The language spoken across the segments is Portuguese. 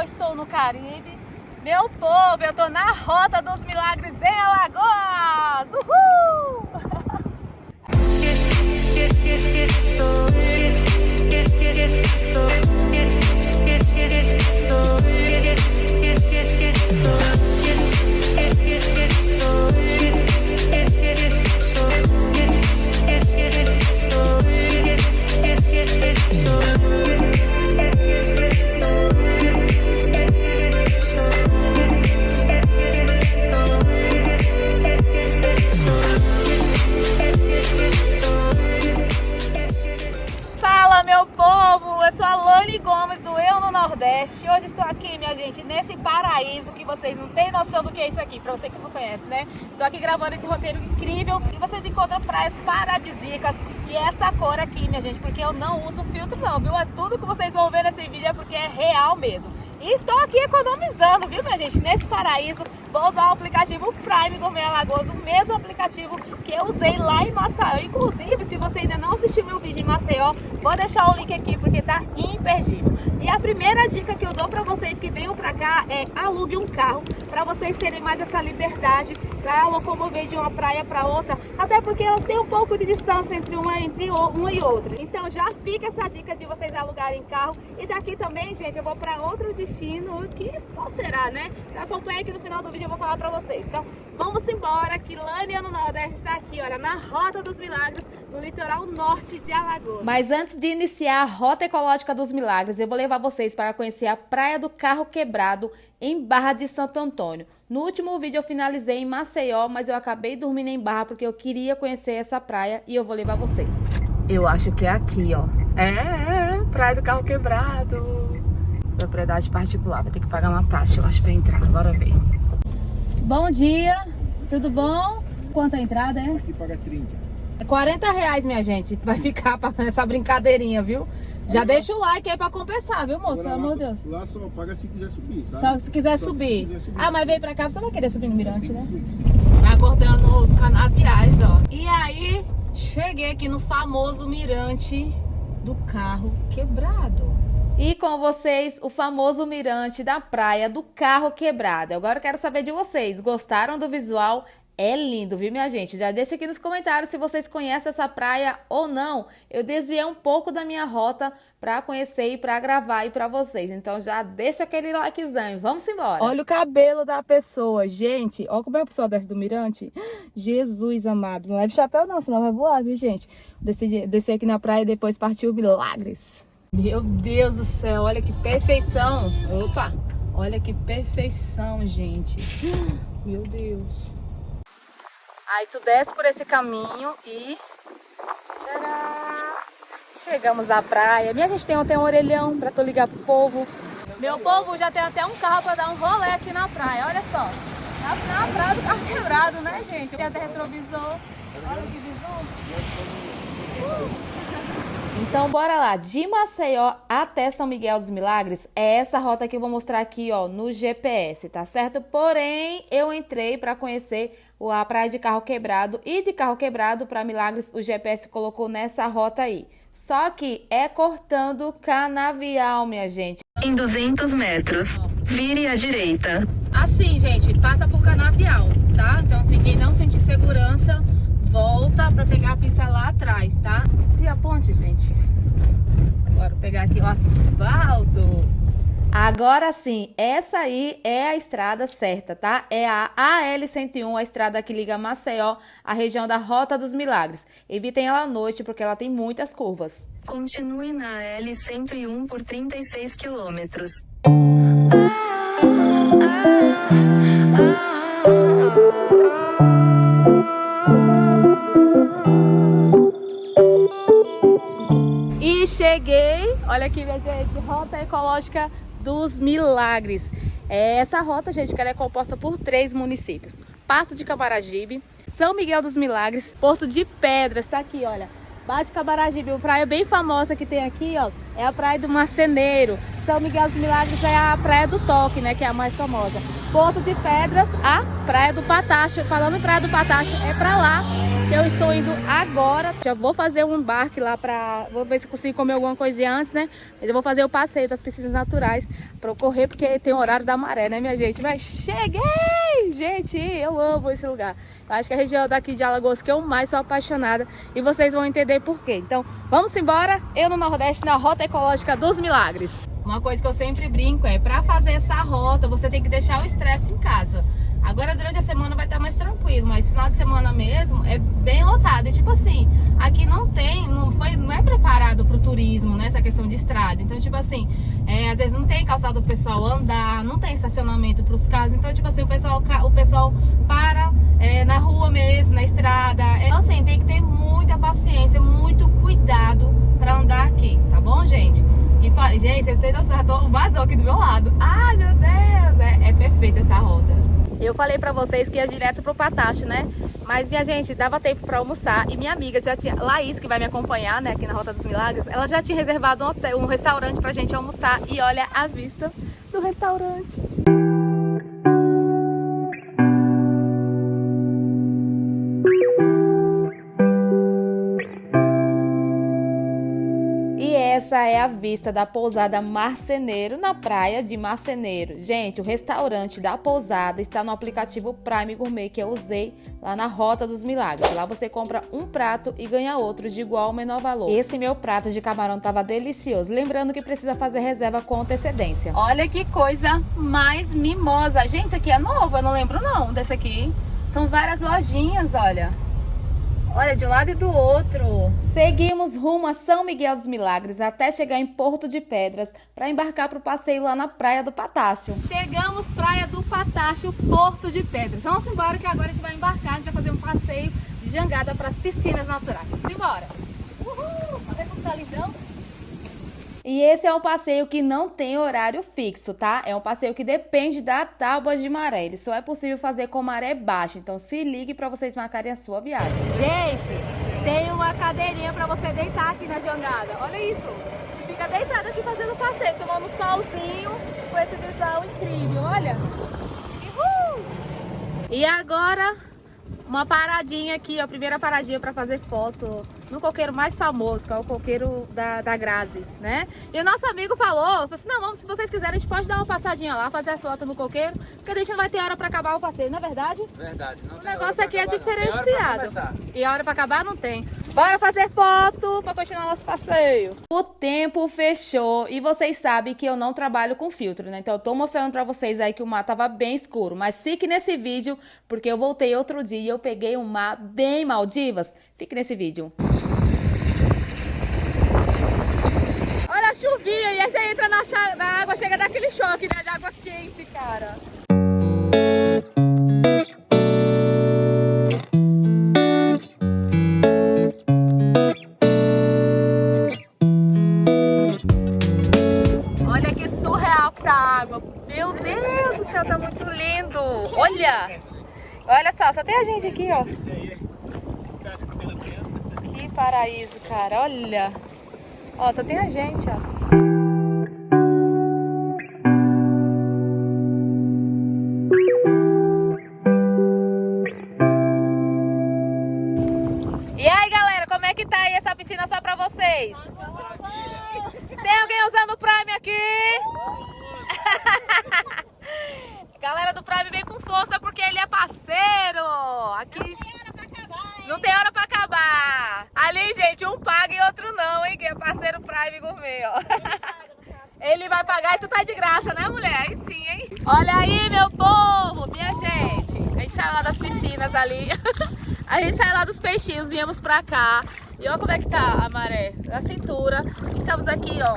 eu estou no Caribe. Meu povo, eu estou na Rota dos Milagres em Alagoas! Uhul! Nordeste. Hoje estou aqui, minha gente, nesse paraíso que vocês não têm noção do que é isso aqui, pra você que não conhece, né? Estou aqui gravando esse roteiro incrível e vocês encontram praias paradisíacas e essa cor aqui, minha gente, porque eu não uso filtro não, viu? É tudo que vocês vão ver nesse vídeo é porque é real mesmo. E estou aqui economizando, viu, minha gente? Nesse paraíso, vou usar o aplicativo Prime Gourmet Alagoas, o mesmo aplicativo que eu usei lá em Maceió. Inclusive, se você ainda não assistiu meu vídeo em Maceió, vou deixar o link aqui porque tá imperdível. Primeira dica que eu dou para vocês que venham para cá é alugue um carro para vocês terem mais essa liberdade para locomover de uma praia para outra, até porque elas têm um pouco de distância entre uma, entre uma e outra. Então já fica essa dica de vocês alugarem carro. E daqui também, gente, eu vou para outro destino, que qual será, né? Acompanha aqui no final do vídeo eu vou falar para vocês. Então vamos embora, que Lânia no Nordeste está aqui, olha, na Rota dos Milagres, no litoral norte de Alagoas. Mas antes de iniciar a Rota Ecológica dos Milagres, eu vou levar vocês para conhecer a Praia do Carro Quebrado, em Barra de Santo Antônio. No último vídeo eu finalizei em Maceió, mas eu acabei dormindo em Barra porque eu queria conhecer essa praia e eu vou levar vocês. Eu acho que é aqui, ó. É, é Praia do Carro Quebrado. Propriedade particular, vai ter que pagar uma taxa, eu acho, pra entrar. Bora ver. Bom dia, tudo bom? Quanto a entrada é? Aqui paga 30. É 40 reais, minha gente. Vai ficar nessa brincadeirinha, viu? Já deixa o like aí pra compensar, viu, moço? Pelo amor de Deus. Lá só paga se quiser subir, sabe? Só se quiser, Só subir. se quiser subir. Ah, mas vem pra cá, você vai querer subir no mirante, né? Aguardando os canaviais, ó. E aí, cheguei aqui no famoso mirante do carro quebrado. E com vocês, o famoso mirante da praia do carro quebrado. Agora eu quero saber de vocês, gostaram do visual? É lindo, viu, minha gente? Já deixa aqui nos comentários se vocês conhecem essa praia ou não. Eu desviei um pouco da minha rota para conhecer e para gravar aí para vocês. Então já deixa aquele likezão. Vamos embora. Olha o cabelo da pessoa, gente. Olha como é a pessoa desce do mirante. Jesus amado. Não leve chapéu não, senão vai voar, viu, gente? Descer aqui na praia e depois partiu milagres. Meu Deus do céu, olha que perfeição. Opa, olha que perfeição, gente. Meu Deus. Aí tu desce por esse caminho e... Tcharam! Chegamos à praia. Minha gente tem até um orelhão pra tu ligar pro povo. Meu povo já tem até um carro pra dar um rolê aqui na praia, olha só. Na, na praia do carro quebrado, né, gente? Tem até retrovisor. Olha que visão. Então bora lá, de Maceió até São Miguel dos Milagres, é essa rota que eu vou mostrar aqui ó, no GPS, tá certo? Porém, eu entrei para conhecer a praia de Carro Quebrado e de Carro Quebrado para Milagres o GPS colocou nessa rota aí. Só que é cortando canavial, minha gente. Em 200 metros, vire à direita. Assim, gente, passa por canavial, tá? Então, assim, quem não sentir segurança, volta pra pegar a pista lá atrás, tá? E a ponte, gente? Bora pegar aqui o asfalto. Agora sim, essa aí é a estrada certa, tá? É a AL101, a estrada que liga Maceió à região da Rota dos Milagres. Evitem ela à noite porque ela tem muitas curvas. Continue na L101 por 36 quilômetros. E cheguei, olha aqui, minha gente, Rota Ecológica dos Milagres. É essa rota, gente, que ela é composta por três municípios. Passo de Camaragibe, São Miguel dos Milagres, Porto de Pedras, tá aqui, olha. Bate Camaragibe, uma praia bem famosa que tem aqui, ó, é a Praia do Marceneiro. São Miguel dos Milagres é a Praia do Toque, né, que é a mais famosa. Porto de Pedras, a Praia do Patacho. Falando em Praia do Patacho, é pra lá que eu estou indo agora. Já vou fazer um embarque lá pra... Vou ver se consigo comer alguma coisinha antes, né? Mas eu vou fazer o passeio das piscinas naturais pra eu correr, porque tem o horário da maré, né, minha gente? Mas cheguei! Gente, eu amo esse lugar. Eu acho que a região daqui de Alagoas que eu mais sou apaixonada e vocês vão entender por quê. Então, vamos embora. Eu no Nordeste, na Rota Ecológica dos Milagres. Uma coisa que eu sempre brinco é, para fazer essa rota, você tem que deixar o estresse em casa. Agora durante a semana vai estar mais tranquilo, mas final de semana mesmo é bem lotado. E tipo assim, aqui não tem, não foi, não é preparado para o turismo, né, essa questão de estrada. Então tipo assim, é, às vezes não tem calçado o pessoal andar, não tem estacionamento para os carros. Então tipo assim, o pessoal, o pessoal para é, na rua mesmo, na estrada. Então assim, tem que ter muita paciência, muito cuidado para andar aqui, tá bom, gente? E gente, vocês têm noção, tô vazou aqui do meu lado. Ai, meu Deus, é, é perfeita essa rota. Eu falei pra vocês que ia direto pro Patacho, né? Mas, minha gente, dava tempo pra almoçar e minha amiga já tinha... Laís, que vai me acompanhar, né, aqui na Rota dos Milagres, ela já tinha reservado um, hotel, um restaurante pra gente almoçar e olha a vista do restaurante. Essa é a vista da pousada Marceneiro na praia de Marceneiro. Gente, o restaurante da pousada está no aplicativo Prime Gourmet que eu usei lá na Rota dos Milagres. Lá você compra um prato e ganha outro de igual ou menor valor. Esse meu prato de camarão estava delicioso. Lembrando que precisa fazer reserva com antecedência. Olha que coisa mais mimosa. Gente, isso aqui é novo, eu não lembro não desse aqui. São várias lojinhas, olha. Olha, de um lado e do outro. Seguimos rumo a São Miguel dos Milagres até chegar em Porto de Pedras para embarcar para o passeio lá na Praia do Patácio. Chegamos Praia do Patácio, Porto de Pedras. Vamos embora que agora a gente vai embarcar, a gente vai fazer um passeio de jangada para as piscinas naturais. Simbora! Uhul! Olha como tá lindão. E esse é um passeio que não tem horário fixo, tá? É um passeio que depende da tábua de maré. Ele só é possível fazer com maré baixa. Então se ligue para vocês marcarem a sua viagem. Gente, tem uma cadeirinha para você deitar aqui na jangada. Olha isso. Fica deitado aqui fazendo passeio, tomando solzinho com esse visual incrível. Olha. Uhul! E agora, uma paradinha aqui, ó. Primeira paradinha para fazer foto no coqueiro mais famoso, que é o coqueiro da, da Grazi, né? E o nosso amigo falou, falou assim, não, vamos, se vocês quiserem, a gente pode dar uma passadinha lá, fazer a foto no coqueiro, porque a gente não vai ter hora para acabar o passeio, não é verdade? Verdade. o negócio aqui é acabar, diferenciado. E a hora para acabar não tem. Bora fazer foto para continuar nosso passeio. O tempo fechou e vocês sabem que eu não trabalho com filtro, né? Então eu tô mostrando para vocês aí que o mar tava bem escuro, mas fique nesse vídeo porque eu voltei outro dia e eu peguei um mar bem Maldivas. Fique nesse vídeo. Chuvinha e aí você entra na, na água, chega daquele choque, né? De água quente, cara. Olha que surreal que tá a água. Meu Deus do céu, tá muito lindo. Olha! Olha só, só tem a gente aqui, ó. Que paraíso, cara. Olha. Ó, só tem a gente, ó. Que tá aí essa piscina só pra vocês? Tem alguém usando o Prime aqui? galera do Prime vem com força porque ele é parceiro. Aqui... Não tem hora pra acabar. Ali, gente, um paga e outro não, hein? Que é parceiro Prime Gourmet, ó. Ele vai pagar e tu tá de graça, né, mulher? Aí sim, hein? Olha aí, meu povo, minha gente. A gente saiu lá das piscinas ali. A gente saiu lá dos peixinhos, viemos pra cá. E olha como é que tá a maré, a cintura. Estamos aqui, ó.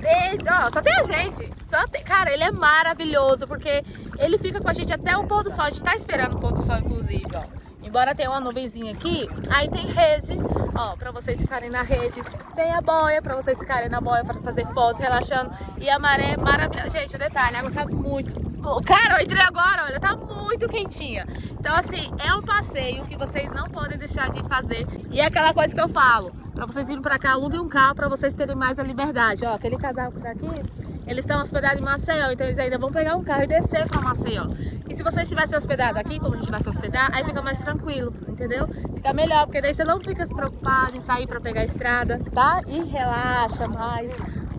Desde, ó, só tem a gente. Só tem, cara, ele é maravilhoso, porque ele fica com a gente até o pôr do sol. A gente tá esperando o pôr do sol, inclusive, ó. Embora tenha uma nuvenzinha aqui, aí tem rede, ó, pra vocês ficarem na rede. Tem a boia pra vocês ficarem na boia pra fazer fotos, relaxando. E a maré é maravilhosa. Gente, o detalhe, a água tá muito... Cara, eu entrei agora, olha, tá muito quentinha. Então, assim, é um passeio que vocês não podem deixar de fazer. E é aquela coisa que eu falo, pra vocês virem pra cá, aluguem um carro pra vocês terem mais a liberdade. Ó, aquele casal que tá aqui, eles estão hospedados em Maceió, então eles ainda vão pegar um carro e descer pra Maceió. E se você estivesse hospedado aqui, como a gente vai se hospedar, aí fica mais tranquilo, entendeu? Fica melhor, porque daí você não fica se preocupado em sair pra pegar a estrada, tá? E relaxa mais,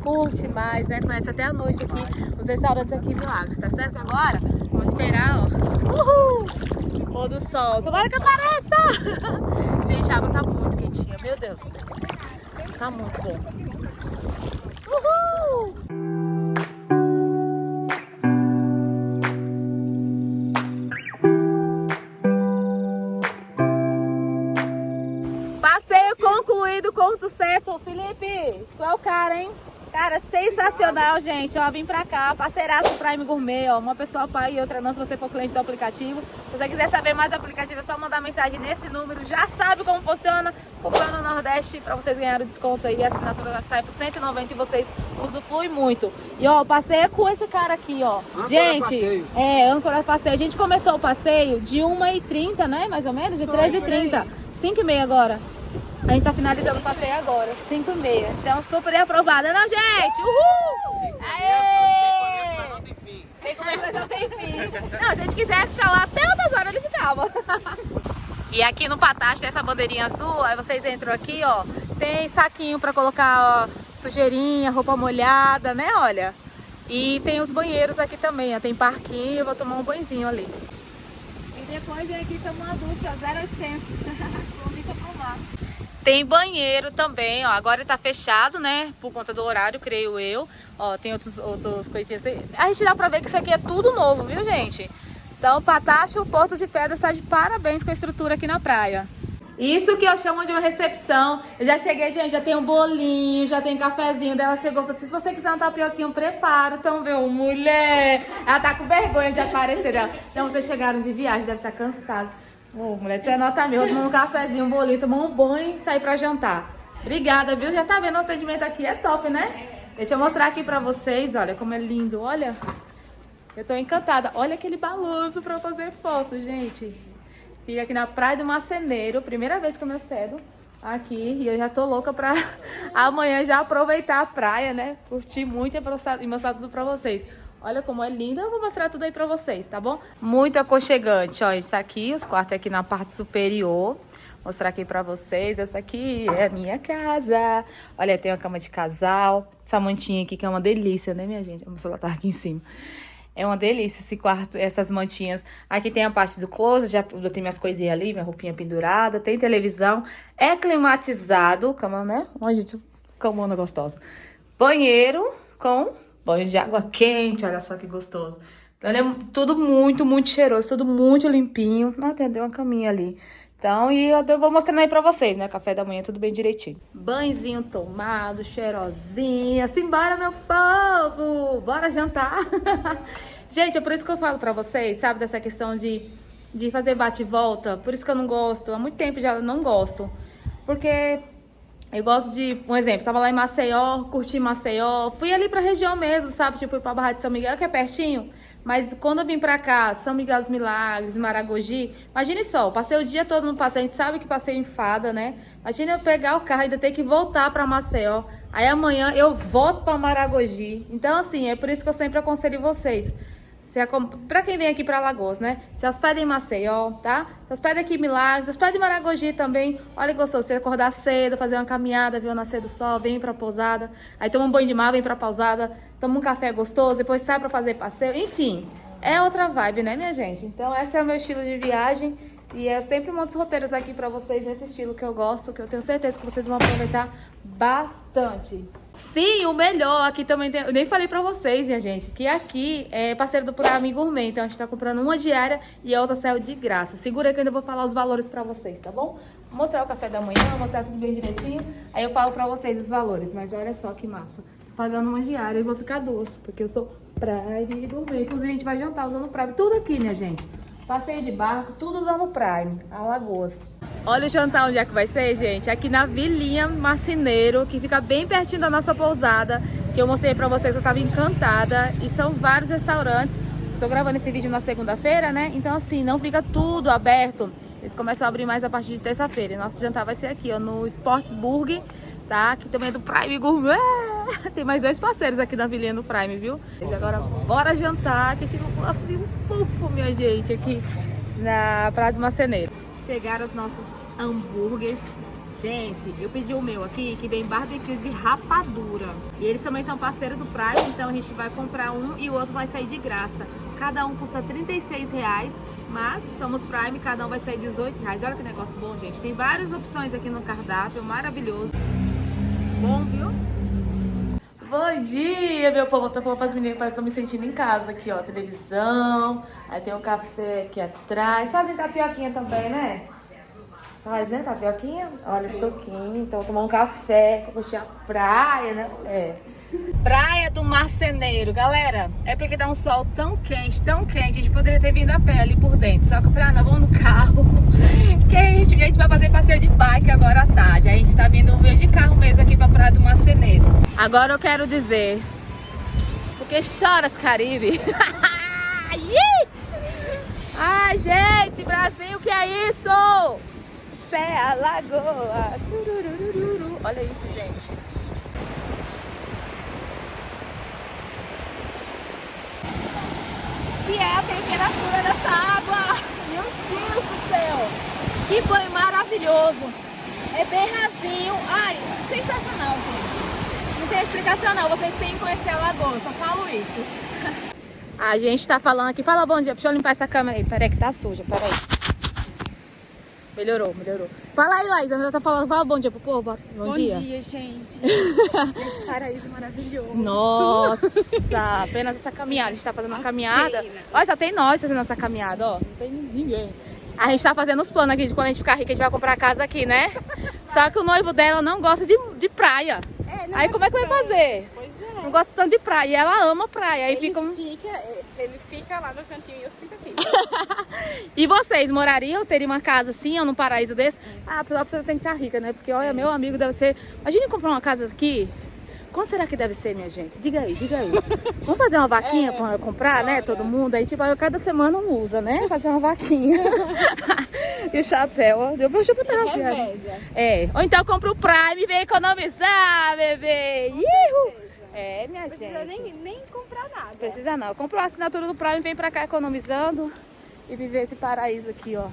curte mais, né? Conhece até a noite aqui os restaurantes aqui em Milagres, tá certo? Agora, vamos esperar, ó. Uhul! Pôr do sol. Tomara que apareça! gente, a água tá muito quentinha, meu Deus. Tá muito bom. Uhul! Sucesso. Felipe, tu é o cara, hein? Cara, sensacional, gente. Ó, vim pra cá, parceiraço Prime Gourmet, ó. Uma pessoa pai e outra não, se você for cliente do aplicativo. Se você quiser saber mais do aplicativo, é só mandar mensagem nesse número. Já sabe como funciona. Comprando no Nordeste, pra vocês ganharem o desconto aí. A assinatura da sai por 190 e vocês usufruem muito. E, ó, passeio com esse cara aqui, ó. Âncora gente, passeio. é, âncora passeio. A gente começou o passeio de 1h30, né? Mais ou menos, de 13h30. 5h30 agora. A gente tá finalizando o passeio agora, 5 e meia. Então, super aprovada, não, gente? Uhul! Aê! Começa não tem fim. Se a gente quisesse ficar lá até outras horas, ele ficava. E aqui no Patache tem essa bandeirinha azul, aí vocês entram aqui, ó. Tem saquinho pra colocar ó, sujeirinha, roupa molhada, né, olha. E tem os banheiros aqui também, ó. Tem parquinho, eu vou tomar um banhozinho ali. E depois vem aqui tomar uma ducha, 0800. Comissa pro mar. Tem banheiro também, ó. Agora tá fechado, né? Por conta do horário, creio eu. Ó, tem outros, outros coisinhas. A gente dá pra ver que isso aqui é tudo novo, viu, gente? Então, Patacho, Porto de Pedras, tá de parabéns com a estrutura aqui na praia. Isso que eu chamo de uma recepção. Eu já cheguei, gente, já tem um bolinho, já tem cafezinho. Daí ela chegou e falou assim, se você quiser um tapioquinho, prepara. Então, meu, mulher... Ela tá com vergonha de aparecer dela. Então, vocês chegaram de viagem, deve estar cansado. Ô, mulher, tu é nota mil. Tomou um cafezinho, um bolinho, tomou um banho e sair pra jantar. Obrigada, viu? Já tá vendo o atendimento aqui, é top, né? Deixa eu mostrar aqui pra vocês, olha como é lindo, olha. Eu tô encantada. Olha aquele balanço pra fazer foto, gente. Fica aqui na Praia do Maceneiro, primeira vez que eu me hospedo aqui. E eu já tô louca pra amanhã já aproveitar a praia, né? Curtir muito e mostrar tudo pra vocês. Olha como é linda, eu vou mostrar tudo aí pra vocês, tá bom? Muito aconchegante, ó, isso aqui, os quartos aqui na parte superior. Mostrar aqui pra vocês, essa aqui é a minha casa. Olha, tem uma cama de casal, essa mantinha aqui que é uma delícia, né, minha gente? Meu celular tá aqui em cima. É uma delícia esse quarto, essas mantinhas. Aqui tem a parte do closet, já tenho minhas coisinhas ali, minha roupinha pendurada, tem televisão. É climatizado, cama, né? Olha, gente, camona gostosa. Banheiro com banho de água quente, olha só que gostoso. Então, é tudo muito, muito cheiroso, tudo muito limpinho. Ah, tem uma caminha ali. Então, e eu vou mostrando aí pra vocês, né? Café da manhã, tudo bem direitinho. Banhozinho tomado, cheirosinha. Simbora, meu povo! Bora jantar! Gente, é por isso que eu falo pra vocês, sabe? Dessa questão de, de fazer bate e volta. Por isso que eu não gosto. Há muito tempo já não gosto. Porque eu gosto de, um exemplo, tava lá em Maceió, curti Maceió, fui ali pra região mesmo, sabe? Tipo, fui pra Barra de São Miguel, que é pertinho. Mas quando eu vim pra cá, São Miguel dos Milagres, Maragogi, imagine só, passei o dia todo no passeio, a gente sabe que passeio enfada, né? Imagina eu pegar o carro e ainda ter que voltar pra Maceió. Aí amanhã eu volto pra Maragogi. Então, assim, é por isso que eu sempre aconselho vocês. Acom- Pra quem vem aqui pra Alagoas, né? Se hospeda em Maceió, tá? Se hospeda aqui em Milagres, se hospeda em Maragogi também. Olha que gostoso, você acordar cedo, fazer uma caminhada, ver o nascer do sol, vem pra pousada. Aí toma um banho de mar, vem pra pousada, toma um café gostoso, depois sai pra fazer passeio. Enfim, é outra vibe, né, minha gente? Então esse é o meu estilo de viagem. E eu sempre monto os roteiros aqui pra vocês nesse estilo que eu gosto, que eu tenho certeza que vocês vão aproveitar bastante. Sim, o melhor aqui também tem. Eu nem falei pra vocês, minha gente, que aqui é parceiro do Prime Gourmet. Então a gente tá comprando uma diária e a outra saiu de graça. Segura que eu ainda vou falar os valores pra vocês, tá bom? Vou mostrar o café da manhã, mostrar tudo bem direitinho. Aí eu falo pra vocês os valores. Mas olha só que massa. Tô pagando uma diária e vou ficar duas, porque eu sou Prime Gourmet. Inclusive a gente vai jantar usando Prime. Tudo aqui, minha gente. Passeio de barco, tudo usando Prime, Alagoas. Olha o jantar onde é que vai ser, gente. Aqui na Vilinha Marceneiro, que fica bem pertinho da nossa pousada, que eu mostrei pra vocês, eu tava encantada. E são vários restaurantes. Tô gravando esse vídeo na segunda-feira, né? Então, assim, não fica tudo aberto. Eles começam a abrir mais a partir de terça-feira. Nosso jantar vai ser aqui, ó, no Sportsburg, tá? Que também é do Prime Gourmet. tem mais dois parceiros aqui da Vilinha do Prime, viu? Mas agora bora jantar, que chegou um frio fofo, minha gente, aqui na Praia do Maceneiro. Chegaram os nossos hambúrgueres. Gente, eu pedi o meu aqui, que vem barbecue de rapadura. E eles também são parceiros do Prime, então a gente vai comprar um e o outro vai sair de graça. Cada um custa 36 reais, mas somos Prime, cada um vai sair 18 reais. Olha que negócio bom, gente. Tem várias opções aqui no cardápio, maravilhoso. Bom, viu? Bom dia, meu povo. Tô falando pras meninas, parece que me sentindo em casa aqui, ó. Televisão, aí tem um café aqui atrás. Fazem tapioquinha também, né? Faz, né, tapioquinha? Olha, suquinho. Então, tomar um café, com a praia, né? É. Praia do Marceneiro. Galera, é porque dá um sol tão quente, tão quente. A gente poderia ter vindo a pé ali por dentro. Só que eu falei, ah, não, vamos no carro. Que a gente, a gente vai fazer passeio de bike agora à tarde. A gente tá vindo meio de carro mesmo aqui pra Praia do Marceneiro. Agora eu quero dizer, porque choras, Caribe? Ai, gente, Brasil, que é isso? Cé, a lagoa. Olha isso, gente. Que é a temperatura dessa água. Meu Deus do céu. Que banho maravilhoso. É bem rasinho. Ai, sensacional, gente. Não tem explicação não. Vocês têm que conhecer a lagoa. Só falo isso. A gente tá falando aqui. Fala bom dia. Deixa eu limpar essa câmera aí. Peraí que tá suja. Peraí. Melhorou, melhorou. Fala aí, Laís. Ana tá falando. Fala bom dia pro povo. Bom, Bom dia. dia, gente. Esse paraíso maravilhoso. Nossa, apenas essa caminhada. A gente tá fazendo uma caminhada. Olha, só tem nós fazendo essa caminhada, ó. Não tem ninguém. A gente tá fazendo os planos aqui de quando a gente ficar rica, a gente vai comprar casa aqui, né? Só que o noivo dela não gosta de, de praia. É, não Aí como é que vai fazer? Pois é. Não gosta tanto de praia. E ela ama praia. Aí Ele fica. fica, ele fica lá no cantinho e eu fico. E vocês morariam, teriam uma casa assim ou num paraíso desse? Ah, só precisa tem que estar rica, né? Porque olha, meu amigo deve ser. Imagine comprar uma casa aqui. Quanto será que deve ser, minha gente? Diga aí, diga aí. Vamos fazer uma vaquinha pra comprar, né? Todo mundo. Aí, tipo, cada semana um usa, né? Fazer uma vaquinha. e o chapéu, ó. Deu pra chutar, Reveza. É. Ou então compra o Prime e vem economizar, bebê. Ihu! É, minha Não precisa gente. nem, nem comprar nada. Precisa não. Comprou a assinatura do Prime, vem pra cá economizando e viver esse paraíso aqui, ó.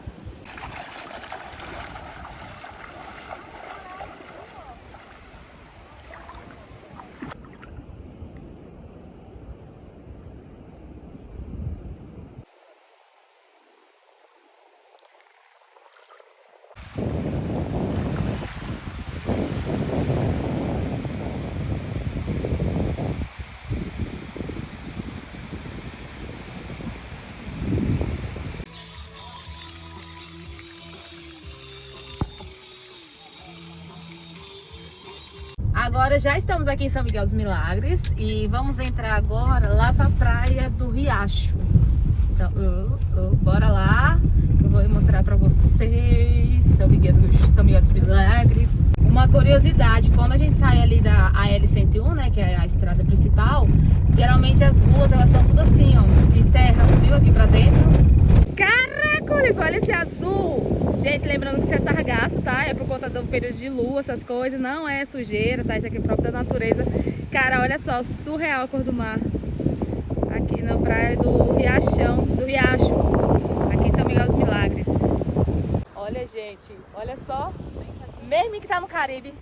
Agora já estamos aqui em São Miguel dos Milagres e vamos entrar agora lá pra praia do Riacho. Então, uh, uh, bora lá, que eu vou mostrar pra vocês São Miguel, dos, São Miguel dos Milagres. Uma curiosidade, quando a gente sai ali da AL-101, né, que é a estrada principal, geralmente as ruas elas são tudo assim, ó, de terra, viu, aqui pra dentro. Caracoles, olha esse azul! Gente, lembrando que isso é sargaço, tá? É por conta do período de lua, essas coisas. Não é sujeira, tá? Isso aqui é próprio da natureza. Cara, olha só, surreal a cor do mar. Aqui na praia do Riachão, do Riacho. Aqui em São Miguel dos Milagres. Olha, gente, olha só. Mesmo que tá no Caribe.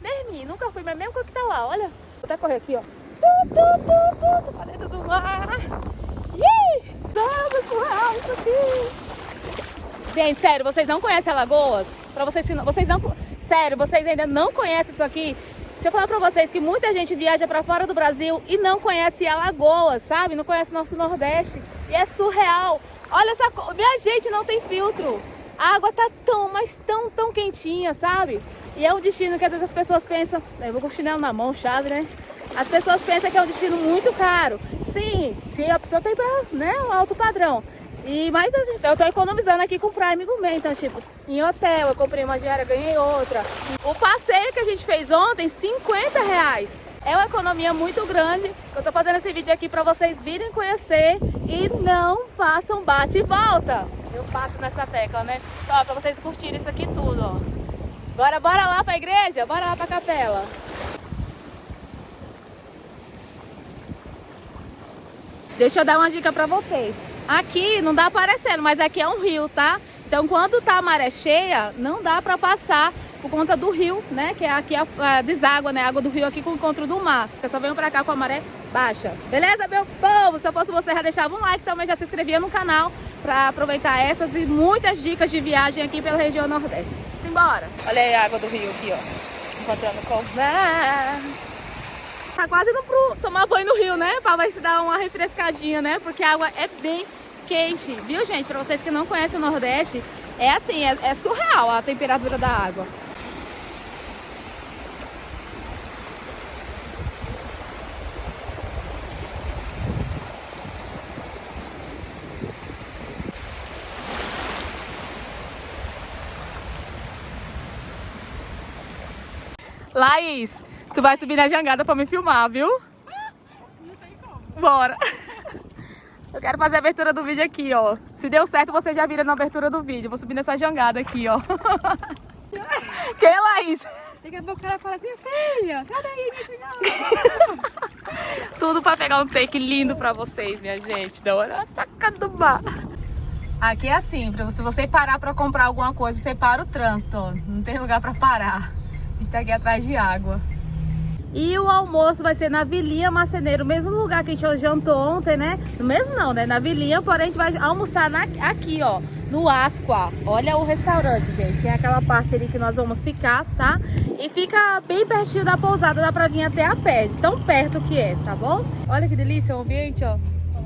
Mesmo, nunca fui, mas mesmo que tá lá, olha. Vou até correr aqui, ó. Tu, tu, tu, tu, tu, pra dentro do mar. Ih, vamos, surreal isso aqui. Gente, sério, vocês não conhecem Alagoas? Pra vocês que não, vocês não, sério, vocês ainda não conhecem isso aqui? Se eu falar pra vocês que muita gente viaja pra fora do Brasil e não conhece Alagoas, sabe? Não conhece nosso Nordeste. E é surreal. Olha essa. Minha gente, não tem filtro. A água tá tão, mas tão, tão quentinha, sabe? E é um destino que às vezes as pessoas pensam... Eu vou com o chinelo na mão, chave, né? As pessoas pensam que é um destino muito caro. Sim, se a pessoa tem pra, né, um alto padrão. E, mais eu tô economizando aqui com o Prime Gourmet, então tipo, em hotel, eu comprei uma diária, ganhei outra. O passeio que a gente fez ontem, 50 reais. É uma economia muito grande. Eu tô fazendo esse vídeo aqui pra vocês virem conhecer e não façam bate e volta. Eu bato nessa tecla, né? Então, ó, pra vocês curtirem isso aqui tudo, ó. Bora, bora lá pra igreja? Bora lá pra capela. Deixa eu dar uma dica pra vocês. Aqui não dá aparecendo, mas aqui é um rio, tá? Então quando tá a maré cheia, não dá pra passar por conta do rio, né? Que é aqui a, a deságua, né? A água do rio aqui com o encontro do mar. Eu só venho pra cá com a maré baixa. Beleza, meu povo? Se eu fosse você, já deixava um like, também já se inscrevia no canal pra aproveitar essas e muitas dicas de viagem aqui pela região Nordeste. Simbora! Olha aí a água do rio aqui, ó. Encontrando mar. Tá quase indo pro tomar banho no rio, né? Pra ver se dar uma refrescadinha, né? Porque a água é bem quente, viu, gente? Pra vocês que não conhecem o Nordeste, é assim, é, é surreal a temperatura da água. Laís, tu vai subir na jangada pra me filmar, viu? Não sei como. Bora! Eu quero fazer a abertura do vídeo aqui, ó. Se deu certo, você já vira na abertura do vídeo. Vou subir nessa jangada aqui, ó. Quem, Laís? Daqui a pouco o cara fala assim, minha filha, sai daí, minha chegada. Tudo pra pegar um take lindo pra vocês, minha gente. Da hora saca do bar. Aqui é assim, se você parar pra comprar alguma coisa, você para o trânsito, ó. Não tem lugar pra parar. A gente tá aqui atrás de água. E o almoço vai ser na Vilinha Marceneiro, mesmo lugar que a gente jantou ontem, né? No mesmo não, né? Na Vilinha, porém a gente vai almoçar na- aqui, ó, no Asqua. Olha o restaurante, gente. Tem aquela parte ali que nós vamos ficar, tá? E fica bem pertinho da pousada, dá pra vir até a pé, tão perto que é, tá bom? Olha que delícia o ambiente, ó.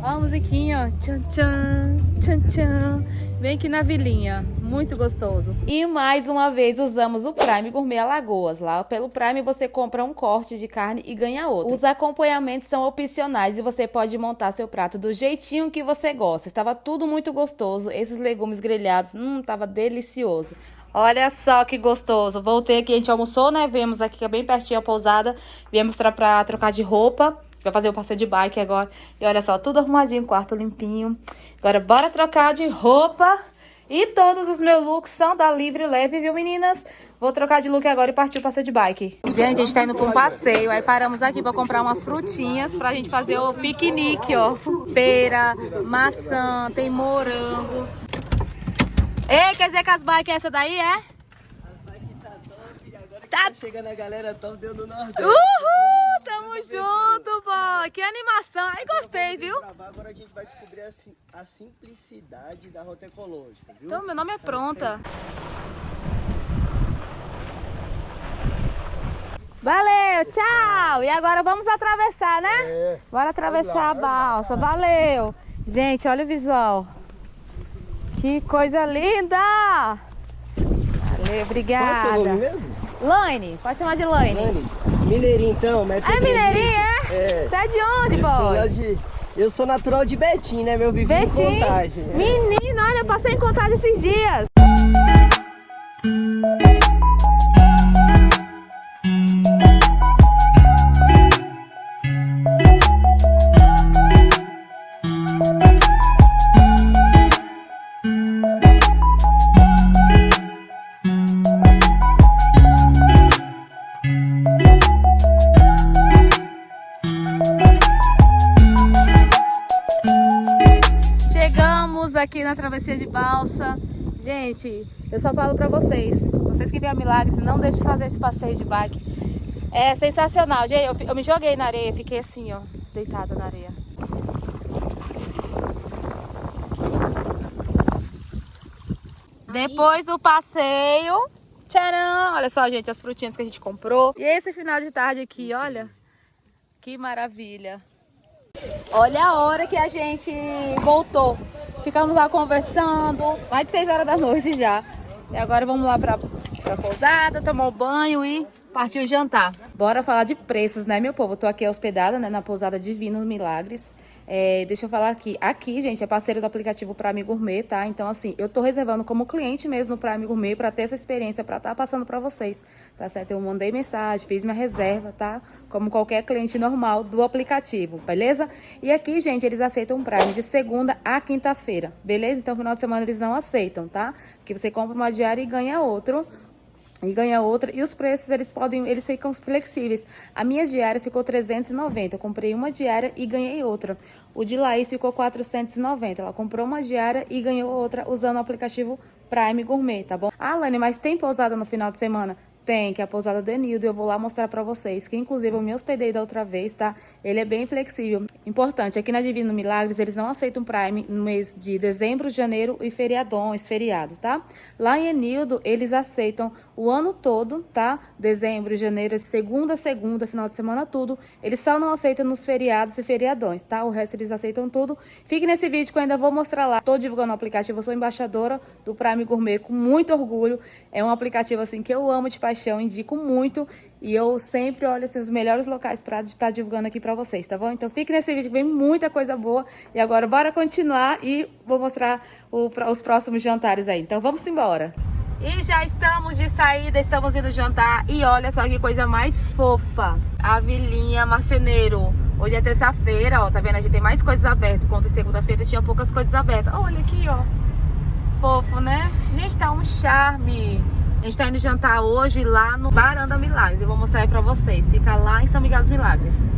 Ó a musiquinha, ó. Tchan, tchan, tchan, tchan. Vem aqui na vilinha, muito gostoso. E mais uma vez usamos o Prime Gourmet Alagoas. Lá pelo Prime você compra um corte de carne e ganha outro. Os acompanhamentos são opcionais e você pode montar seu prato do jeitinho que você gosta. Estava tudo muito gostoso. Esses legumes grelhados, hum, tava delicioso. Olha só que gostoso. Voltei aqui, a gente almoçou, né? Viemos aqui que é bem pertinho a pousada. Viemos pra, pra trocar de roupa. Vai fazer o passeio de bike agora. E olha só, tudo arrumadinho, quarto limpinho. Agora bora trocar de roupa. E todos os meus looks são da Livre Leve, viu meninas? Vou trocar de look agora e partir o passeio de bike. Gente, a gente tá indo pra um passeio. Aí paramos aqui pra comprar umas frutinhas pra gente fazer o piquenique, ó. Pera, maçã, tem morango. Ei, quer dizer que as bikes é essa daí, é? Tá Chegando a galera top deu do Nordeste. Uhul! Tamo junto, boy! Que animação! Ai, gostei, viu? Gravar, Agora a gente vai descobrir a, a simplicidade da rota ecológica, viu? Então, meu nome é Pronta. Valeu, tchau! E agora vamos atravessar, né? É. Bora atravessar a balsa. Valeu! Gente, olha o visual. Que coisa linda! Valeu, Qual é o seu nome obrigada. mesmo? Laine, pode chamar de Laine. Lani. Mineirinho então, É mineirinho, é? É. Você é de onde, boy? de, eu sou natural de Betim, né? Meu em Betim? contagem. né? Menino, olha, eu passei em contagem esses dias. Chegamos aqui na travessia de balsa. Gente, eu só falo pra vocês, vocês que vêm a Milagres, não deixem de fazer esse passeio de bike. É sensacional, gente. Eu, eu me joguei na areia, fiquei assim, ó, deitada na areia. Depois do passeio, tcharam! Olha só, gente, as frutinhas que a gente comprou. E esse final de tarde aqui, olha, que maravilha. Olha a hora que a gente voltou. Ficamos lá conversando, mais de 6 horas da noite já. E agora vamos lá pra, pra pousada, tomar um banho e partir o jantar. Bora falar de preços, né, meu povo? Tô aqui hospedada, né, na pousada Divino Milagres. É, deixa eu falar aqui. Aqui, gente, é parceiro do aplicativo Prime Gourmet, tá? Então, assim, eu tô reservando como cliente mesmo no Prime Gourmet pra ter essa experiência, pra estar passando pra vocês, tá certo? Eu mandei mensagem, fiz minha reserva, tá? Como qualquer cliente normal do aplicativo, beleza? E aqui, gente, eles aceitam Prime de segunda a quinta-feira, beleza? Então, final de semana eles não aceitam, tá? Que você compra uma diária e ganha outro. E ganha outra. E os preços, eles podem, eles ficam flexíveis. A minha diária ficou 390. Eu comprei uma diária e ganhei outra. O de Laís ficou 490. Ela comprou uma diária e ganhou outra usando o aplicativo Prime Gourmet, tá bom? Ah, Lani, mas tem pousada no final de semana? Tem, que é a pousada do Enildo, eu vou lá mostrar pra vocês, que inclusive eu me hospedei da outra vez, tá? Ele é bem flexível. Importante, aqui na Divino Milagres, eles não aceitam Prime no mês de dezembro, janeiro e feriadões, feriados, tá? Lá em Enildo, eles aceitam o ano todo, tá? Dezembro, janeiro, segunda, segunda, final de semana, tudo. Eles só não aceitam nos feriados e feriadões, tá? O resto eles aceitam tudo. Fique nesse vídeo que eu ainda vou mostrar lá. Tô divulgando o aplicativo, eu sou embaixadora do Prime Gourmet com muito orgulho. É um aplicativo, assim, que eu amo de paixão, indico muito. E eu sempre olho, assim, os melhores locais pra estar divulgando aqui pra vocês, tá bom? Então fique nesse vídeo que vem muita coisa boa. E agora bora continuar e vou mostrar o, os próximos jantares aí. Então vamos embora. E já estamos de saída, estamos indo jantar. E olha só que coisa mais fofa. A Vilinha Marceneiro. Hoje é terça-feira, ó. Tá vendo? A gente tem mais coisas abertas. Quando segunda-feira tinha poucas coisas abertas. Olha aqui, ó. Fofo, né? Gente, tá um charme. A gente tá indo jantar hoje lá no Varanda Milagres. Eu vou mostrar aí pra vocês. Fica lá em São Miguel dos Milagres.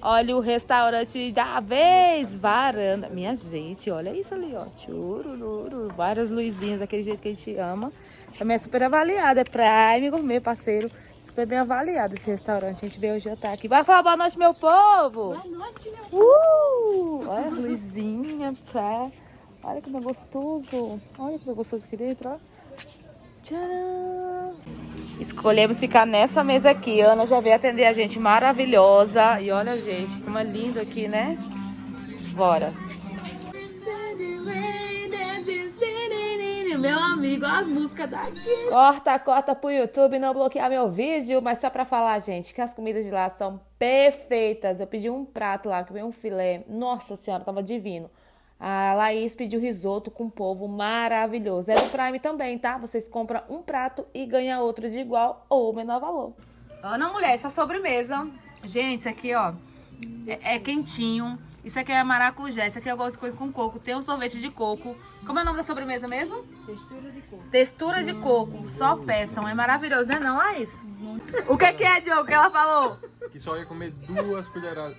Olha o restaurante da vez, varanda. Minha gente, olha isso ali, ó. Churururu, várias luzinhas, daquele jeito que a gente ama. Também é super avaliado, é Prime Gourmet, parceiro. Super bem avaliado esse restaurante. A gente veio hoje jantar aqui. Vai falar boa noite, meu povo! Boa noite, meu povo! Uh, olha a luzinha, pé. Olha como é gostoso. Olha como é gostoso aqui dentro, ó. Tcharam! Escolhemos ficar nessa mesa aqui. Ana já veio atender a gente maravilhosa. E olha, gente, como é lindo aqui, né? Bora. Meu amigo, as músicas daqui. Corta, corta pro YouTube não bloquear meu vídeo. Mas só pra falar, gente, que as comidas de lá são perfeitas. Eu pedi um prato lá, que veio um filé. Nossa senhora, tava divino. A Laís pediu risoto com polvo maravilhoso. É do Prime também, tá? Vocês compram um prato e ganham outro de igual ou menor valor. Ana, mulher, essa sobremesa. Gente, isso aqui, ó, é, é quentinho. Isso aqui é maracujá. Isso aqui de coisa com coco. Tem um sorvete de coco. Como é o nome da sobremesa mesmo? Textura de coco. Textura de coco. Só peçam. É maravilhoso, né não, Laís? O que, que é, Diogo, que ela falou? Que só ia comer duas colheradas.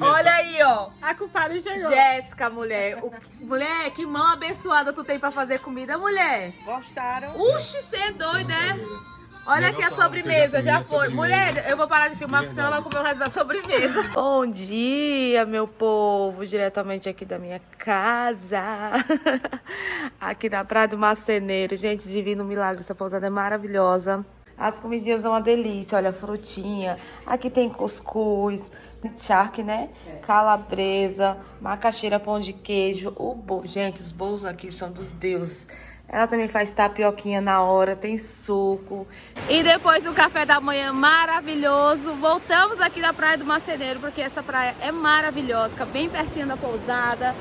Olha aí, ó. A culpada chegou. Jéssica, mulher. O, mulher, que mão abençoada tu tem pra fazer comida, mulher. Gostaram? Uxi, você é doida, é? Olha aqui a sobremesa, já foi. Mulher, eu vou parar de filmar porque senão ela vai comer o resto da sobremesa. Bom dia, meu povo, diretamente aqui da minha casa. Aqui na Praia do Marceneiro. Gente, divino milagre, essa pousada é maravilhosa. As comidinhas são uma delícia, olha, frutinha. Aqui tem cuscuz, charque, né? Calabresa, macaxeira, pão de queijo. O bolo, gente, os bolos aqui são dos deuses. Ela também faz tapioquinha na hora, tem suco. E depois do café da manhã maravilhoso, voltamos aqui na Praia do Marceneiro, porque essa praia é maravilhosa, fica bem pertinho da pousada.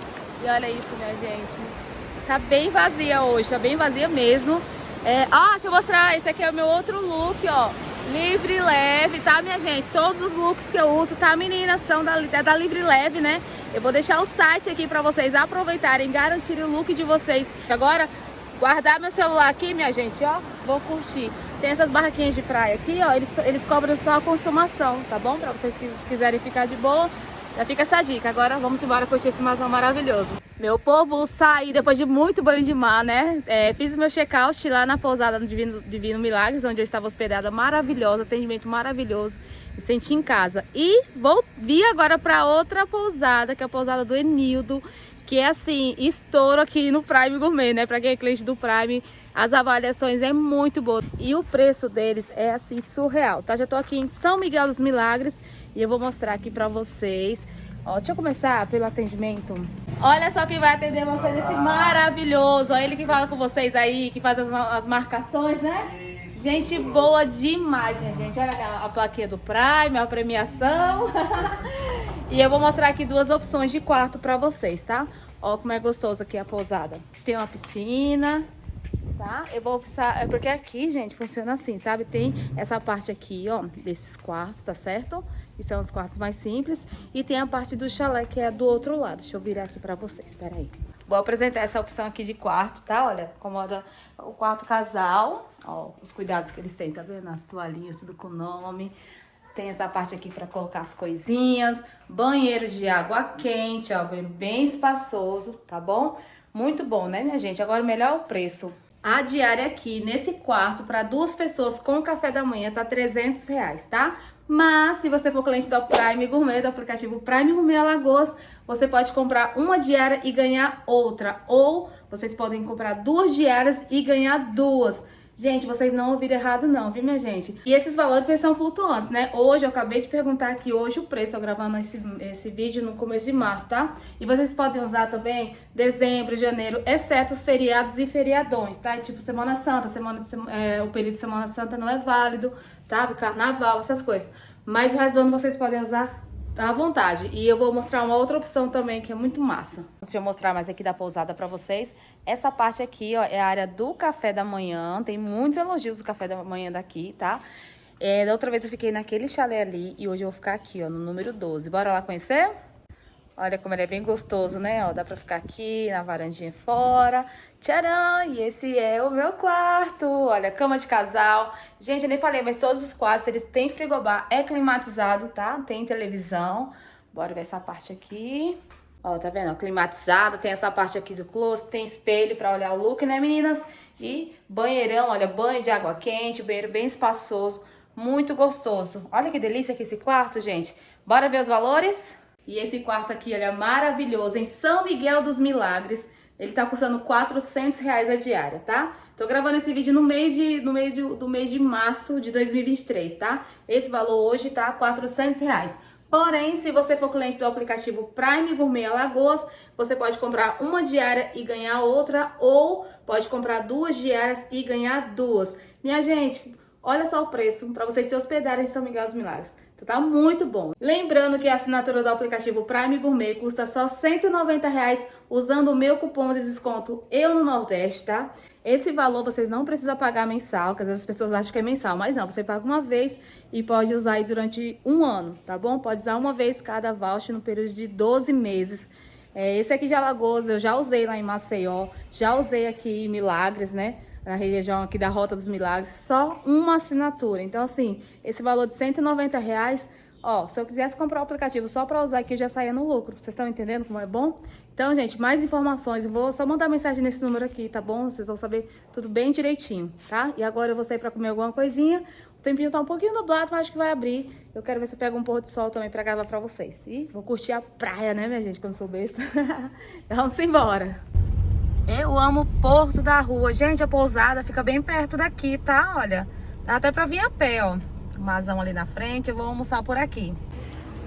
E olha isso, minha gente. Tá bem vazia hoje, tá bem vazia mesmo. É, ah, deixa eu mostrar, esse aqui é o meu outro look, ó. Livre leve, tá, minha gente? Todos os looks que eu uso, tá, meninas? São da, é da Livre Leve, né? Eu vou deixar o site aqui pra vocês aproveitarem, garantirem o look de vocês. Agora, guardar meu celular aqui, minha gente, ó. Vou curtir. Tem essas barraquinhas de praia aqui, ó. Eles, eles cobram só a consumação, tá bom? Pra vocês que quiserem ficar de boa. Já fica essa dica. Agora vamos embora curtir esse masão maravilhoso. Meu povo, saí depois de muito banho de mar, né? É, fiz meu check-out lá na pousada Divino, Divino Milagres, onde eu estava hospedada. Maravilhosa, atendimento maravilhoso. Me senti em casa. E vou vir agora para outra pousada, que é a pousada do Enildo. Que é assim, estouro aqui no Prime Gourmet, né? Pra quem é cliente do Prime, as avaliações é muito boa. E o preço deles é assim, surreal, tá? Já tô aqui em São Miguel dos Milagres. E eu vou mostrar aqui pra vocês. Ó, deixa eu começar pelo atendimento. Olha só quem vai atender vocês, esse maravilhoso. Ó, ele que fala com vocês aí, que faz as, as marcações, né? Gente boa demais, minha gente. Olha a, a plaquinha do Prime, a premiação. e eu vou mostrar aqui duas opções de quarto pra vocês, tá? Ó como é gostoso aqui a pousada. Tem uma piscina, tá? Eu vou precisar... É porque aqui, gente, funciona assim, sabe? Tem essa parte aqui, ó, desses quartos, tá certo? Que são os quartos mais simples. E tem a parte do chalé, que é do outro lado. Deixa eu virar aqui pra vocês, espera aí. Vou apresentar essa opção aqui de quarto, tá? Olha, acomoda o quarto casal. Ó, os cuidados que eles têm, tá vendo? As toalhinhas, tudo com nome. Tem essa parte aqui para colocar as coisinhas. Banheiro de água quente, ó, banheiro bem espaçoso, tá bom? Muito bom, né, minha gente? Agora, melhor é o preço. A diária aqui, nesse quarto, para duas pessoas com café da manhã, tá 300 reais, tá? Mas, se você for cliente do Prime Gourmet, do aplicativo Prime Gourmet Alagoas, você pode comprar uma diária e ganhar outra. Ou vocês podem comprar duas diárias e ganhar duas. Gente, vocês não ouviram errado não, viu, minha gente? E esses valores, eles são flutuantes, né? Hoje, eu acabei de perguntar aqui, hoje o preço, eu gravando esse, esse vídeo no começo de março, tá? E vocês podem usar também dezembro, janeiro, exceto os feriados e feriadões, tá? Tipo Semana Santa, semana, é, o período de Semana Santa não é válido, tá? Carnaval, essas coisas. Mas o resto do ano vocês podem usar à vontade. E eu vou mostrar uma outra opção também que é muito massa. Deixa eu mostrar mais aqui da pousada pra vocês. Essa parte aqui, ó, é a área do café da manhã. Tem muitos elogios do café da manhã daqui, tá? É, da outra vez eu fiquei naquele chalé ali e hoje eu vou ficar aqui, ó, no número 12. Bora lá conhecer? Olha como ele é bem gostoso, né? Ó, dá pra ficar aqui na varandinha fora. Tcharam! E esse é o meu quarto. Olha, cama de casal. Gente, eu nem falei, mas todos os quartos, eles têm frigobar. É climatizado, tá? Tem televisão. Bora ver essa parte aqui. Ó, tá vendo? climatizado. Tem essa parte aqui do closet. Tem espelho pra olhar o look, né, meninas? E banheirão, olha, banho de água quente. Banheiro bem espaçoso. Muito gostoso. Olha que delícia aqui esse quarto, gente. Bora ver os valores? E esse quarto aqui, ele é maravilhoso, em São Miguel dos Milagres. Ele tá custando 400 reais a diária, tá? Tô gravando esse vídeo no mês de, no meio de, do mês de março de 2023, tá? Esse valor hoje tá 400 reais. Porém, se você for cliente do aplicativo Prime Gourmet Alagoas, você pode comprar uma diária e ganhar outra, ou pode comprar duas diárias e ganhar duas. Minha gente, olha só o preço para vocês se hospedarem em São Miguel dos Milagres. Então tá muito bom. Lembrando que a assinatura do aplicativo Prime Gourmet custa só 190 reais usando o meu cupom de desconto Eu no Nordeste, tá? Esse valor vocês não precisam pagar mensal, que às vezes as pessoas acham que é mensal, mas não, você paga uma vez e pode usar aí durante um ano, tá bom? Pode usar uma vez cada voucher no período de 12 meses. É, esse aqui de Alagoas eu já usei lá em Maceió, já usei aqui em Milagres, né? Na região aqui da Rota dos Milagres, só uma assinatura. Então, assim, esse valor de 190 reais, ó, se eu quisesse comprar o aplicativo só para usar aqui, eu já saía no lucro. Vocês estão entendendo como é bom? Então, gente, mais informações, eu vou só mandar mensagem nesse número aqui, tá bom? Vocês vão saber tudo bem direitinho, tá? E agora eu vou sair para comer alguma coisinha. O tempinho tá um pouquinho nublado, mas acho que vai abrir. Eu quero ver se eu pego um pôr de sol também para gravar para vocês. E vou curtir a praia, né, minha gente, quando sou besta. Vamos embora. Eu amo Porto da Rua. Gente, a pousada fica bem perto daqui, tá? Olha, dá até pra vir a pé, ó. Masão ali na frente, eu vou almoçar por aqui.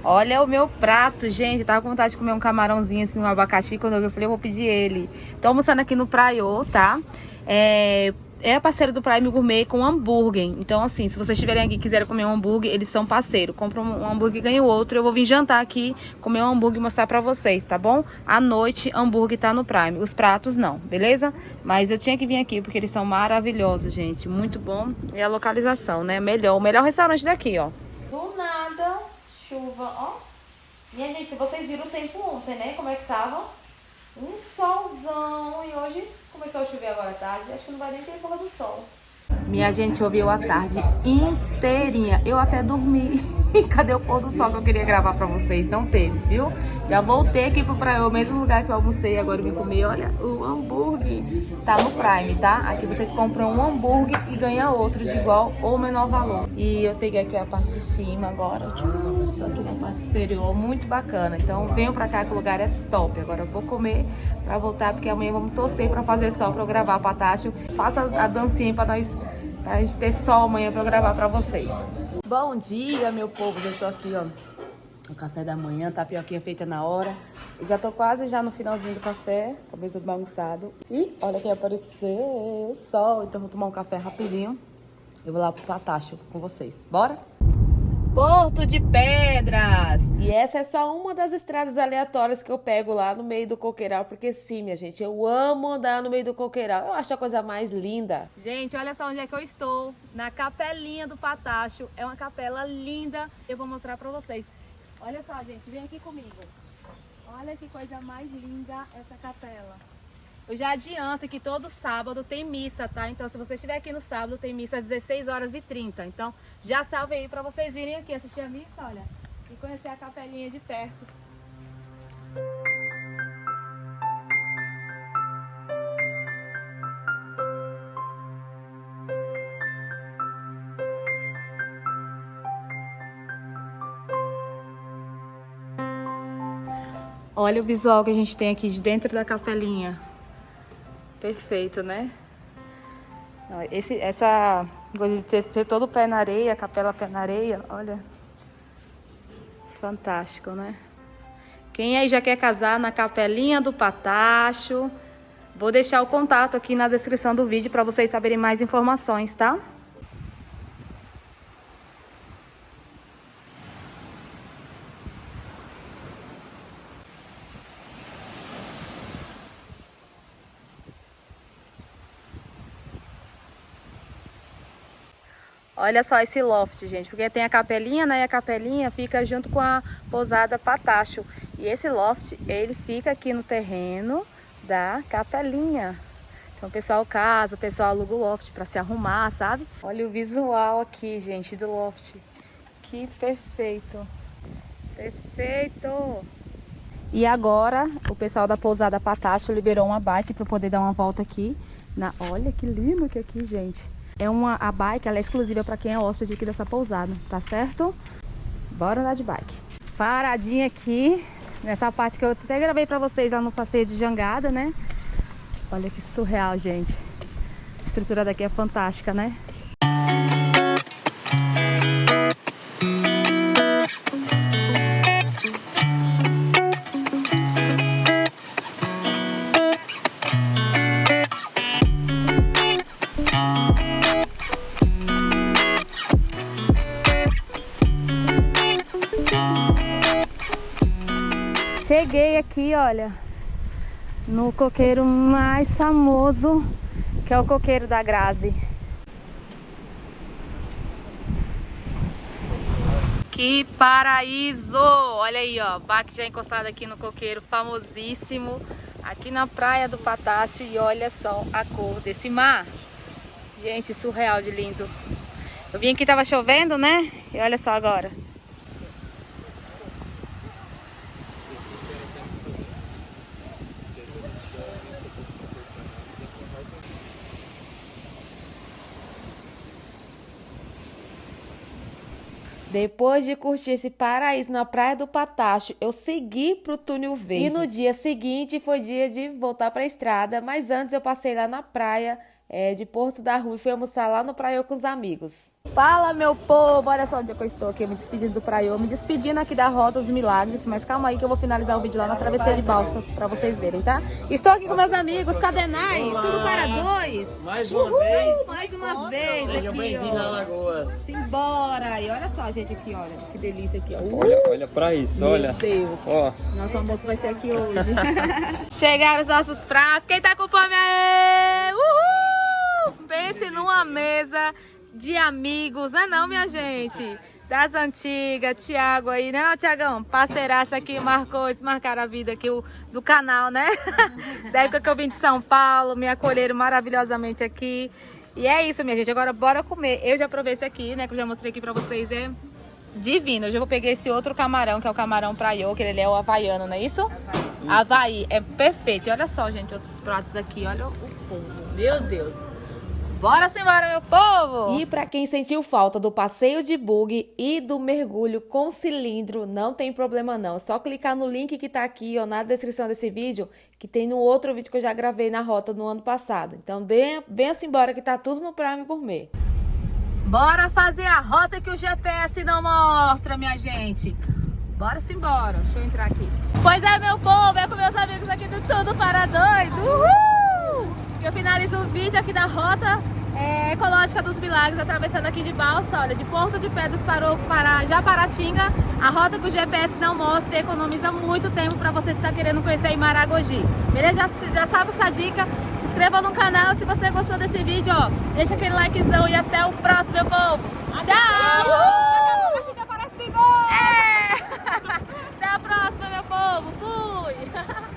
Olha o meu prato, gente. tava com vontade de comer um camarãozinho, assim, um abacaxi. Quando eu vi, eu falei, eu vou pedir ele. Tô almoçando aqui no Praiô, tá? É, é parceiro do Prime Gourmet com hambúrguer. Então, assim, se vocês estiverem aqui e quiserem comer um hambúrguer, eles são parceiro. Compra um hambúrguer e ganha o outro. Eu vou vir jantar aqui, comer um hambúrguer e mostrar pra vocês, tá bom? À noite, hambúrguer tá no Prime. Os pratos não, beleza? Mas eu tinha que vir aqui porque eles são maravilhosos, gente. Muito bom. E a localização, né? Melhor. O melhor restaurante daqui, ó. Do nada, chuva, ó. Minha gente, se vocês viram o tempo ontem, né? Como é que tava? Um solzão e hoje começou a chover agora à tarde. Acho que não vai nem ter pôr do sol. Minha gente choveu a tarde inteirinha. Eu até dormi. Cadê o pôr do sol que eu queria gravar pra vocês? Não teve, viu? Já voltei aqui pro praia, o mesmo lugar que eu almocei. Agora eu vim comer, olha, o hambúrguer. Tá no Prime, tá? Aqui vocês compram um hambúrguer e ganham outro de igual ou menor valor. E eu peguei aqui a parte de cima agora. Tô aqui na parte superior, muito bacana. Então venham pra cá que o lugar é top. Agora eu vou comer pra voltar, porque amanhã vamos torcer pra fazer sol pra eu gravar pra Tacho. Faça a dancinha pra nós Pra gente ter sol amanhã pra eu gravar pra vocês. Bom dia, meu povo. Já estou aqui, ó. O café da manhã, tapioquinha feita na hora. Já tô quase já no finalzinho do café. Acabei tudo bagunçado. E olha quem apareceu. Sol. Então vou tomar um café rapidinho. Eu vou lá pro Patacho com vocês. Bora? Porto de Pedras. E essa é só uma das estradas aleatórias que eu pego lá no meio do coqueiral, porque sim, minha gente, eu amo andar no meio do coqueiral. Eu acho a coisa mais linda. Gente, olha só onde é que eu estou, na capelinha do Patacho. É uma capela linda, eu vou mostrar pra vocês. Olha só, gente, vem aqui comigo. Olha que coisa mais linda essa capela. Eu já adianto que todo sábado tem missa, tá? Então, se você estiver aqui no sábado, tem missa às 16 horas e 30. Então, já salve aí para vocês virem aqui assistir a missa, olha, e conhecer a capelinha de perto. Olha o visual que a gente tem aqui de dentro da capelinha. Perfeito, né? Esse, essa coisa de ter, ter todo o pé na areia, capela pé na areia, olha. Fantástico, né? Quem aí já quer casar na capelinha do Patacho, vou deixar o contato aqui na descrição do vídeo para vocês saberem mais informações, tá? Olha só esse loft, gente, porque tem a capelinha, né? E a capelinha fica junto com a pousada Patacho. E esse loft, ele fica aqui no terreno da capelinha. Então o pessoal casa, o pessoal aluga o loft para se arrumar, sabe? Olha o visual aqui, gente, do loft. Que perfeito. Perfeito. E agora, o pessoal da pousada Patacho liberou uma bike para poder dar uma volta aqui. Na... Olha que lindo que é aqui, gente. É uma, a bike ela é exclusiva para quem é hóspede aqui dessa pousada, tá certo? Bora andar de bike. Paradinha aqui, nessa parte que eu até gravei para vocês lá no passeio de jangada, né? Olha que surreal, gente. A estrutura daqui é fantástica, né? Aqui, olha, no coqueiro mais famoso, que é o coqueiro da Grazi. Que paraíso! Olha aí, ó, Baque já encostado aqui no coqueiro famosíssimo, aqui na praia do Patacho e olha só a cor desse mar. Gente, surreal de lindo. Eu vim aqui, tava chovendo, né? E olha só agora. Depois de curtir esse paraíso na Praia do Patacho, eu segui pro Túnel Verde. E no dia seguinte foi dia de voltar pra estrada, mas antes eu passei lá na praia é, de Porto da Rua e fui almoçar lá no Praiô com os amigos. Fala, meu povo! Olha só onde é eu estou aqui, me despedindo do Praiô, me despedindo aqui da Rota dos Milagres, mas calma aí que eu vou finalizar o vídeo lá na travessia de balsa pra vocês verem, tá? Estou aqui com meus amigos, Cadenai, tudo para dois! Mais uma vez, Mais uma vez sejam aqui, ó. Alagoas. Simbora! E olha só, gente, aqui, olha, que delícia aqui, ó. Olha, olha pra isso, Meu olha. Deus! Ó, Nosso almoço vai ser aqui hoje. Chegaram os nossos pratos. Quem tá com fome aí? Uhul! Pense numa mesa de amigos, não é não, minha gente? Das antigas, Tiago aí, né não, Tiagão? Parceiraça aqui, marcou, eles marcaram a vida aqui o, do canal, né? da época que eu vim de São Paulo, me acolheram maravilhosamente aqui. E é isso, minha gente, agora bora comer. Eu já provei esse aqui, né, que eu já mostrei aqui pra vocês, é divino. Eu já vou pegar esse outro camarão, que é o camarão praiô, que ele é o havaiano, não é isso? Havaí, é perfeito. E olha só, gente, outros pratos aqui, olha o povo, meu Deus. Bora embora, meu povo! E para quem sentiu falta do passeio de bug e do mergulho com cilindro, não tem problema não. É só clicar no link que tá aqui ó, na descrição desse vídeo, que tem no outro vídeo que eu já gravei na rota no ano passado. Então venha, embora que tá tudo no Prime Gourmet. Bora fazer a rota que o GPS não mostra, minha gente. Bora embora. Deixa eu entrar aqui. Pois é, meu povo, é com meus amigos aqui do Tudo para Dois. Uhul! Eu finalizo o vídeo aqui da Rota é, Ecológica dos Milagres, atravessando aqui de balsa, olha, de Porto de Pedras para, para Japaratinga. A rota que o GPS não mostra e economiza muito tempo para você estar tá querendo conhecer em Maragogi. Beleza? Já, já sabe essa dica. Se inscreva no canal se você gostou desse vídeo, ó. Deixa aquele likezão e até o próximo, meu povo. Tchau! É! Até a próxima, meu povo. Fui!